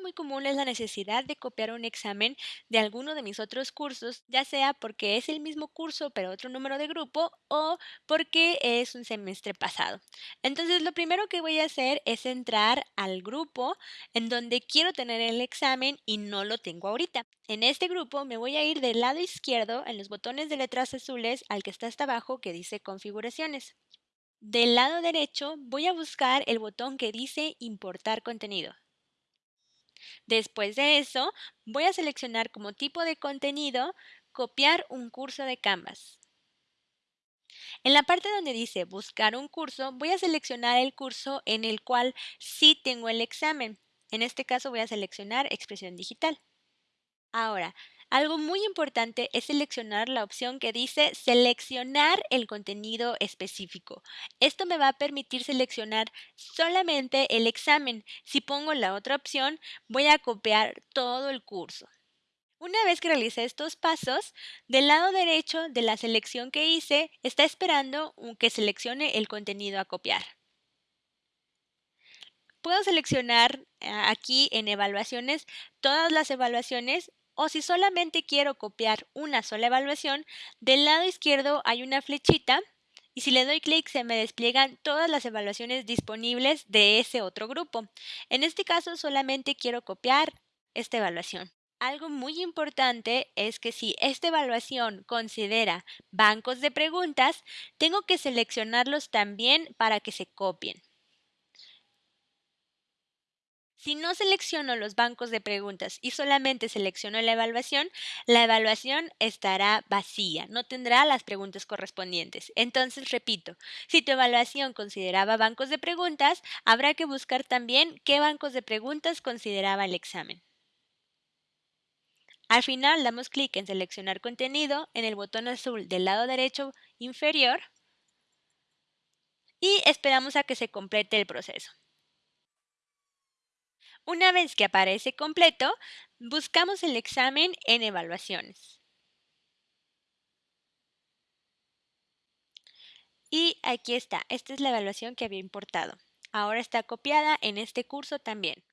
muy común es la necesidad de copiar un examen de alguno de mis otros cursos, ya sea porque es el mismo curso pero otro número de grupo o porque es un semestre pasado. Entonces lo primero que voy a hacer es entrar al grupo en donde quiero tener el examen y no lo tengo ahorita. En este grupo me voy a ir del lado izquierdo en los botones de letras azules al que está hasta abajo que dice configuraciones. Del lado derecho voy a buscar el botón que dice importar contenido. Después de eso, voy a seleccionar como tipo de contenido copiar un curso de Canvas. En la parte donde dice buscar un curso, voy a seleccionar el curso en el cual sí tengo el examen. En este caso voy a seleccionar expresión digital. Ahora, algo muy importante es seleccionar la opción que dice seleccionar el contenido específico. Esto me va a permitir seleccionar solamente el examen. Si pongo la otra opción, voy a copiar todo el curso. Una vez que realicé estos pasos, del lado derecho de la selección que hice, está esperando que seleccione el contenido a copiar. Puedo seleccionar eh, aquí en evaluaciones todas las evaluaciones o si solamente quiero copiar una sola evaluación, del lado izquierdo hay una flechita y si le doy clic se me despliegan todas las evaluaciones disponibles de ese otro grupo. En este caso solamente quiero copiar esta evaluación. Algo muy importante es que si esta evaluación considera bancos de preguntas, tengo que seleccionarlos también para que se copien. Si no selecciono los bancos de preguntas y solamente selecciono la evaluación, la evaluación estará vacía, no tendrá las preguntas correspondientes. Entonces, repito, si tu evaluación consideraba bancos de preguntas, habrá que buscar también qué bancos de preguntas consideraba el examen. Al final damos clic en seleccionar contenido en el botón azul del lado derecho inferior y esperamos a que se complete el proceso. Una vez que aparece completo, buscamos el examen en evaluaciones. Y aquí está, esta es la evaluación que había importado. Ahora está copiada en este curso también.